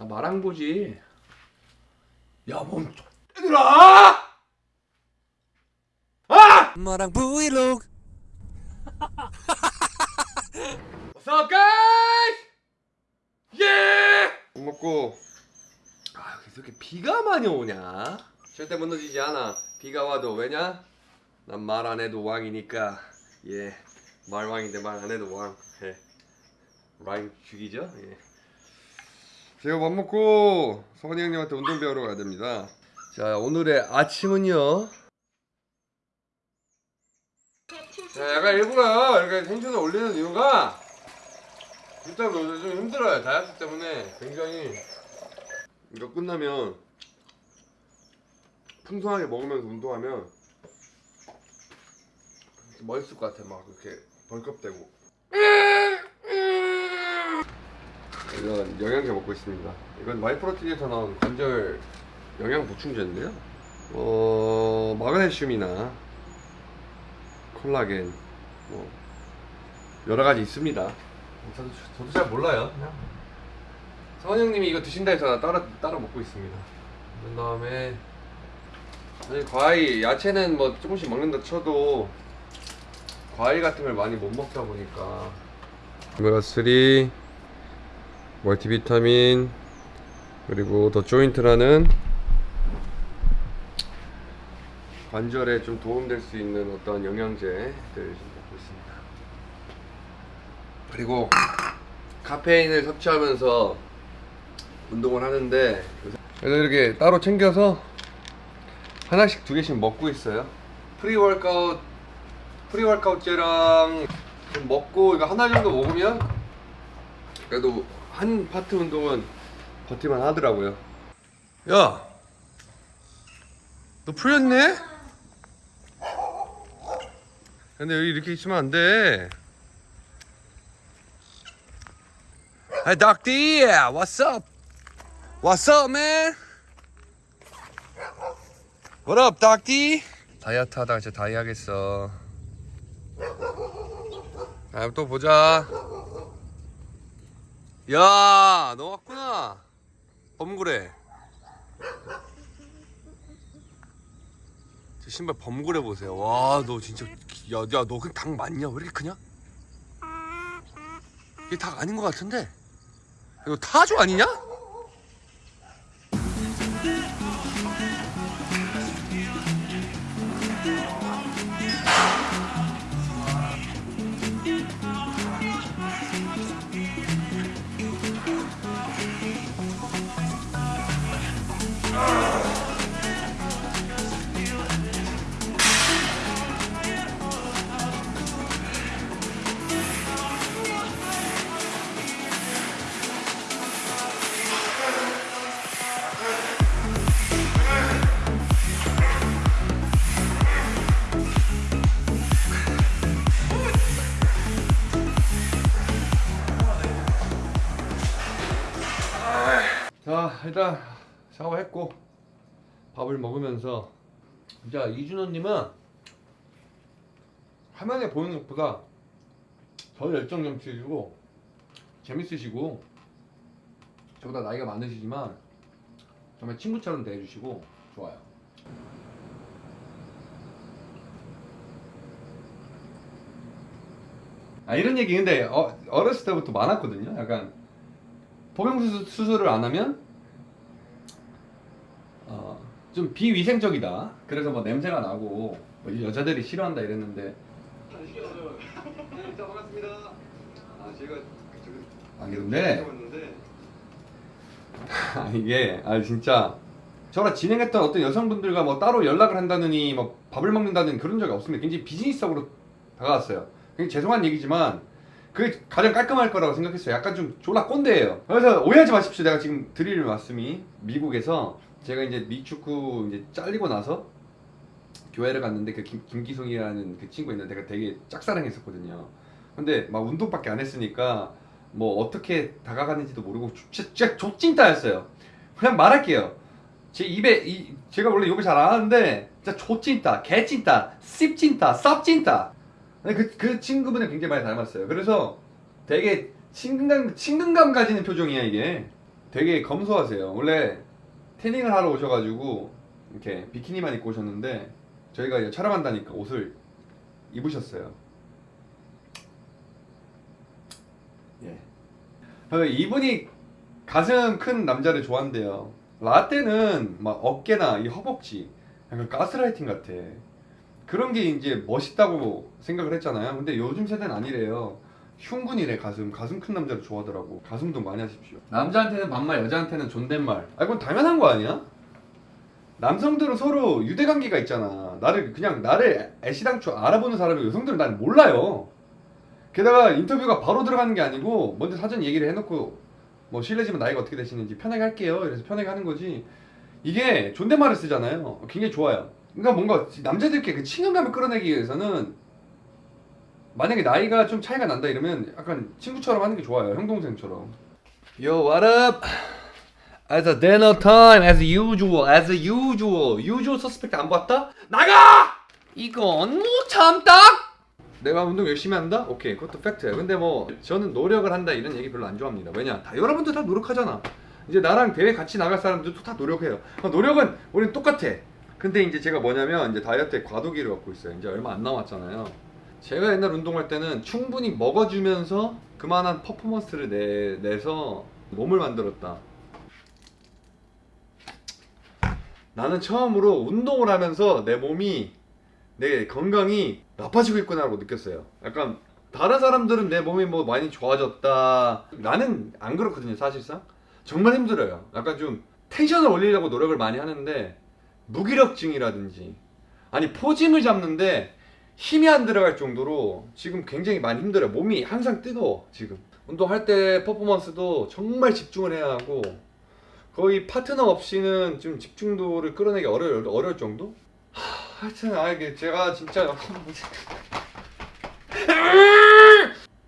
나 마랑 보지. 야, 몸 얘들아! 아! 마랑 브이로그 What's up, guys? 예! 밥 먹고 아, 여기서 이렇게 비가 많이 오냐? 절대 무너지지 않아. 비가 와도 왜냐? 난 말 안 해도 왕이니까. 예. 말왕인데 말 안 해도 왕. 예. 라임 죽이죠? 예. 제가 밥 먹고 성원이 형님한테 운동 배우러 가야 됩니다. 자, 오늘의 아침은요. 자, 약간 일부러 이렇게 텐션을 올리는 이유가 일단 좀 힘들어요. 다이어트 때문에 굉장히 이거 끝나면 풍성하게 먹으면서 운동하면 멋있을 것 같아. 막 이렇게 벌컥대고. 이건 영양제 먹고 있습니다. 이건 마이프로틴에서 나온 관절 영양 보충제인데요. 어 마그네슘이나 콜라겐 뭐 여러 가지 있습니다. 저도 저도 잘 몰라요. 그냥 성원 형님이 이거 드신다 해서 나 따라 따라 먹고 있습니다. 그런 다음에 과일 야채는 뭐 조금씩 먹는다 쳐도 과일 같은 걸 많이 못 먹다 보니까 오메가 3 멀티비타민 그리고 더 조인트라는 관절에 좀 도움될 수 있는 어떤 영양제들 좀 먹고 있습니다. 그리고 카페인을 섭취하면서 운동을 하는데 그래서 이렇게 따로 챙겨서 하나씩 두 개씩 먹고 있어요. pre-workout pre-workout제랑 좀 먹고 이거 하나 정도 먹으면 그래도 한 파트 운동은 버티만 하더라고요. 야, 너 풀렸네? 근데 여기 이렇게 있으면 안 돼. Hey, Doctor, what's up? What's up, man? What up, Doctor? 다이어트 하다가 진짜 다이 하겠어. 다음에 또 보자. 야, 너 왔구나. 범구래. 저 신발 범구래 보세요. 와, 너 진짜 야, 야, 너 그 닭 맞냐? 왜 이렇게 크냐? 이게 닭 아닌 것 같은데. 이거 타조 아니냐? 자 일단 샤워했고 밥을 먹으면서 자 이준호님은 화면에 보이는 것보다 더 열정 넘치시고 재밌으시고 저보다 나이가 많으시지만 정말 친구처럼 대해주시고 좋아요. 아 이런 얘기 근데 어, 어렸을 때부터 많았거든요. 약간 포경수 수술을 안 하면 어, 좀 비위생적이다. 그래서 뭐 냄새가 나고 뭐 여자들이 싫어한다 이랬는데. 자 반갑습니다. 아 제가 아 근데 아 이게 아 진짜 저랑 진행했던 어떤 여성분들과 뭐 따로 연락을 한다느니 뭐 밥을 먹는다는 그런 적이 없습니다. 굉장히 비즈니스적으로 다가왔어요. 굉장히 죄송한 얘기지만 그게 가장 깔끔할 거라고 생각했어요. 약간 좀 졸라 꼰대예요. 그래서 오해하지 마십시오. 내가 지금 드릴 말씀이 미국에서 제가 이제 미축구 이제 잘리고 나서 교회를 갔는데 그 김, 김기송이라는 그 친구 있는데 내가 되게 짝사랑했었거든요. 근데 막 운동밖에 안 했으니까 뭐 어떻게 다가가는지도 모르고 진짜, 족찐따였어요. 그냥 말할게요. 제 입에 이, 제가 원래 욕을 잘 안 하는데 진짜 족찐따, 개찐따, 씹찐따, 쌉찐따 그, 그 친구분을 굉장히 많이 닮았어요. 그래서 되게 친근감, 친근감 가지는 표정이야, 이게. 되게 검소하세요. 원래 태닝을 하러 오셔가지고 이렇게 비키니만 입고 오셨는데 저희가 이제 촬영한다니까 옷을 입으셨어요. 예. 어, 이분이 가슴 큰 남자를 좋아한대요. 라떼는 막 어깨나 이 허벅지 약간 가스라이팅 같아. 그런 게 이제 멋있다고 생각을 했잖아요. 근데 요즘 세대는 아니래요. 흉군이래 가슴. 가슴 큰 남자를 좋아하더라고. 가슴 동 많이 하십시오. 남자한테는 반말, 여자한테는 존댓말. 아 이건 당연한 거 아니야? 남성들은 서로 유대관계가 있잖아. 나를 그냥 나를 애시당초 알아보는 사람이 여성들은 날 몰라요. 게다가 인터뷰가 바로 들어가는 게 아니고 먼저 사전 얘기를 해놓고 뭐 실례지만 나이가 어떻게 되시는지 편하게 할게요. 이래서 편하게 하는 거지. 이게 존댓말을 쓰잖아요. 굉장히 좋아요. 그러니까 뭔가 남자들께 그 친근감을 끌어내기 위해서는 만약에 나이가 좀 차이가 난다 이러면 약간 친구처럼 하는 게 좋아요. 형 동생처럼. Yo, what up? As a dinner time, as usual, as usual. usual suspect 안 봤다? 나가! 이건 못 참다. 내가 운동 열심히 한다? 오케이, 그것도 팩트야. 근데 뭐 저는 노력을 한다 이런 얘기 별로 안 좋아합니다. 왜냐? 다 여러분들 다 노력하잖아. 이제 나랑 대회 같이 나갈 사람들도 다 노력해요. 어, 노력은 우리는 똑같아. 근데 이제 제가 뭐냐면 이제 다이어트에 과도기를 갖고 있어요. 이제 얼마 안 남았잖아요. 제가 옛날 운동할 때는 충분히 먹어주면서 그만한 퍼포먼스를 내, 내서 몸을 만들었다. 나는 처음으로 운동을 하면서 내 몸이 내 건강이 나빠지고 있구나 라고 느꼈어요. 약간 다른 사람들은 내 몸이 뭐 많이 좋아졌다. 나는 안 그렇거든요, 사실상. 정말 힘들어요. 약간 좀 텐션을 올리려고 노력을 많이 하는데 무기력증이라든지 아니 포징을 잡는데 힘이 안 들어갈 정도로 지금 굉장히 많이 힘들어요. 몸이 항상 뜨거워 지금. 운동할 때 퍼포먼스도 정말 집중을 해야 하고 거의 파트너 없이는 좀 집중도를 끌어내기 어려울, 어려울 정도? 하, 하여튼 아 이게 제가 진짜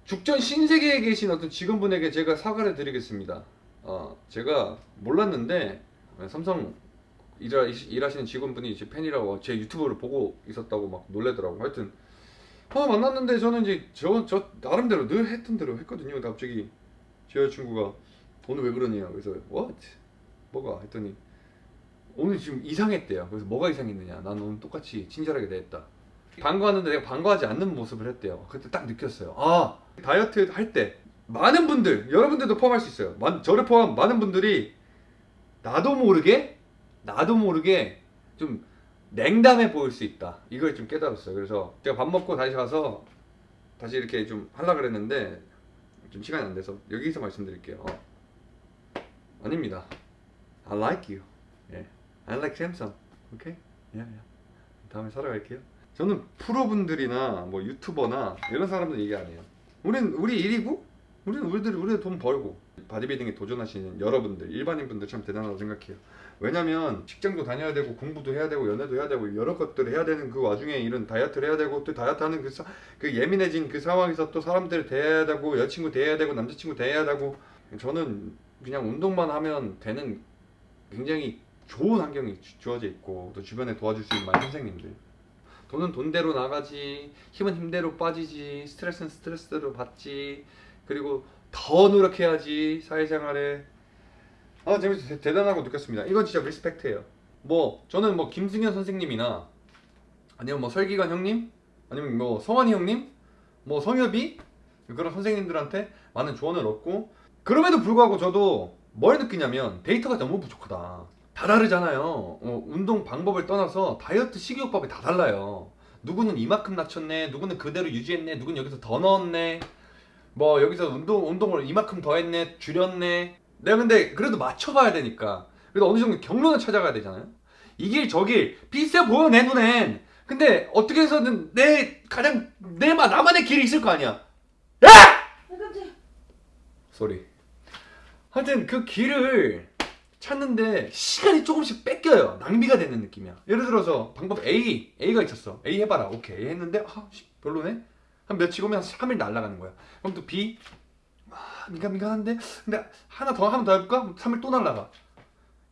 죽전 신세계에 계신 어떤 직원분에게 제가 사과를 드리겠습니다. 어, 제가 몰랐는데 삼성 일하, 일하시는 직원분이 제 팬이라고 제 유튜브를 보고 있었다고 막 놀래더라고. 하여튼 아 만났는데 저는 이제 저, 저 나름대로 늘 했던 대로 했거든요. 근데 갑자기 제 여자친구가 오늘 왜 그러냐 그래서 what? 뭐가? 했더니 오늘 지금 이상했대요. 그래서 뭐가 이상했느냐? 난 오늘 똑같이 친절하게 대했다. 반가웠는데 내가 반가워하지 않는 모습을 했대요. 그때 딱 느꼈어요. 아 다이어트 할 때 많은 분들, 여러분들도 포함할 수 있어요. 만- 저를 포함 많은 분들이 나도 모르게 나도 모르게 좀 냉담해 보일 수 있다. 이걸 좀 깨달았어요. 그래서 제가 밥 먹고 다시 가서 다시 이렇게 좀 하려 그랬는데 좀 시간이 안 돼서 여기서 말씀드릴게요. 어. 아닙니다. I like you. 예. I like Samsung. 오케이? 예, 예. 다음에 살아갈게요. 저는 프로분들이나 뭐 유튜버나 이런 사람들 얘기 안 해요. 우린 우리 일이고 우리는 우리들 우리 돈 벌고 바디빌딩에 도전하시는 여러분들 일반인 분들 참 대단하다고 생각해요. 왜냐면 직장도 다녀야 되고 공부도 해야 되고 연애도 해야 되고 여러 것들을 해야 되는 그 와중에 이런 다이어트를 해야 되고 또 다이어트 하는 그, 사- 그 예민해진 그 상황에서 또 사람들을 대해야 되고 여친구 대해야 되고 남자친구 대해야 되고 저는 그냥 운동만 하면 되는 굉장히 좋은 환경이 주- 주어져 있고 또 주변에 도와줄 수 있는 많은 선생님들. 돈은 돈대로 나가지 힘은 힘대로 빠지지 스트레스는 스트레스대로 받지 그리고 더 노력해야지 사회생활에 아 재밌어 대- 대단하고 느꼈습니다. 이건 진짜 리스펙트예요. 뭐 저는 뭐 김승현 선생님이나 아니면 뭐 설기관 형님? 아니면 뭐 성환이 형님? 뭐 성엽이? 그런 선생님들한테 많은 조언을 얻고 그럼에도 불구하고 저도 뭘 느끼냐면 데이터가 너무 부족하다. 다 다르잖아요. 어, 운동 방법을 떠나서 다이어트 식이요법이 다 달라요. 누구는 이만큼 낮췄네 누구는 그대로 유지했네 누구는 여기서 더 넣었네 뭐 여기서 운동, 운동을 이만큼 더 했네 줄였네 내가 근데 그래도 맞춰봐야 되니까. 그래도 어느 정도 경로는 찾아가야 되잖아요. 이 길 저길 비슷해 보여 내 눈엔. 근데 어떻게 해서든 내 가장 내 마- 나만의 길이 있을 거 아니야. sorry 하여튼 그 길을 찾는데 시간이 조금씩 뺏겨요. 낭비가 되는 느낌이야. 예를 들어서 방법 A A가 있었어. A 해봐라. 오케이. A 했는데 아 씨, 별로네. 한 며칠 오면 한 3일 날아가는 거야. 그럼 또 B? 아 민감 민감한데 근데 하나 더 하면 더 해볼까? 3일 또 날아가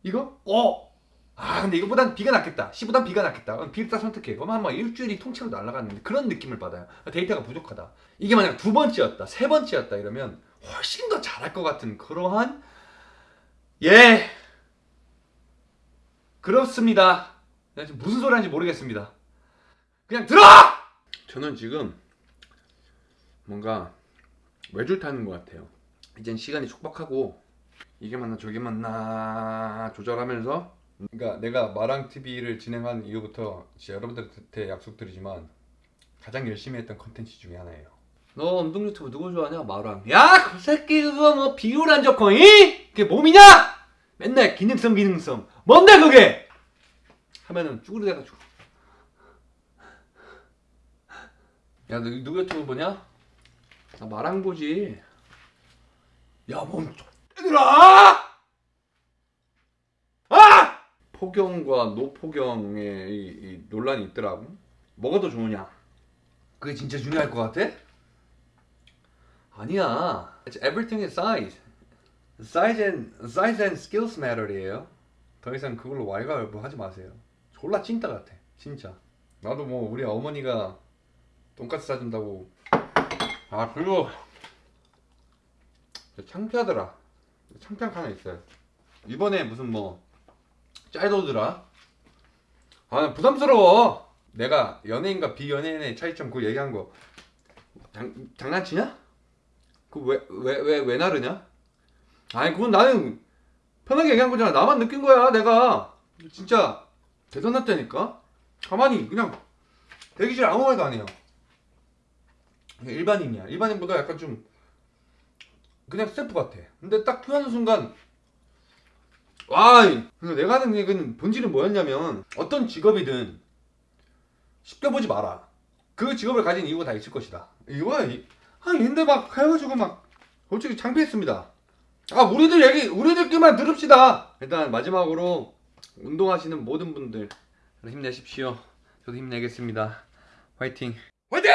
이거? 어! 아 근데 이거보단 B가 낫겠다 C보단 B가 낫겠다 B를 딱 선택해 그러면 한막 일주일이 통째로 날아가는 그런 느낌을 받아요 데이터가 부족하다 이게 만약 두 번째였다 세 번째였다 이러면 훨씬 더 잘할 것 같은 그러한 예. 그렇습니다. 지금 무슨 소리 하는지 모르겠습니다. 그냥 들어! 저는 지금 뭔가 외줄 타는 것 같아요. 이젠 시간이 촉박하고 이게 맞나 저게 맞나 조절하면서 그러니까 내가 마랑 TV를 진행한 이후부터 진짜 여러분들한테 약속드리지만 가장 열심히 했던 컨텐츠 중에 하나예요. 너 운동 유튜브 누구 좋아하냐? 마랑. 야, 그 새끼 그거 뭐 비율 적고 이? 그게 몸이냐? 맨날 기능성 기능성. 뭔데 그게? 하면은 쭈그리 돼가지고. 야, 너 누구 유튜브 보냐? 나 마랑 보지. 야, 몸 얘들아! 아! 포경과 노포경의 이, 이 논란이 있더라고. 뭐가 더 좋으냐? 그게 진짜 중요할 것 같아? 아니야. It's everything is size. Size and size and skills matter이에요. 더 이상 그걸로 왈가왈부 하지 마세요. 졸라 찐따 같아, 진짜. 나도 뭐 우리 어머니가 돈까스 사준다고. 아 그리고 창피하더라. 창피한 거 하나 있어요. 이번에 무슨 뭐 짤도더라. 아 부담스러워. 내가 연예인과 비연예인의 차이점 그 얘기한 거 장, 장난치냐? 그 왜 왜 왜 왜 나르냐? 아니 그건 나는 편하게 얘기한 거잖아. 나만 느낀 거야. 내가 진짜 대단했다니까. 가만히 그냥 대기실 아무 말도 안 해요. 일반인이야. 일반인보다 약간 좀 그냥 스태프 같아. 근데 딱 표현하는 순간 와, 내가 하는 얘기는 본질은 뭐였냐면 어떤 직업이든 쉽게 보지 마라. 그 직업을 가진 이유가 다 있을 것이다. 이거야. 이- 아, 근데 막 해가지고 막 솔직히 창피했습니다. 아, 우리들 얘기, 우리들끼만 들읍시다. 일단 마지막으로 운동하시는 모든 분들 힘내십시오. 저도 힘내겠습니다. 화이팅. 화이팅!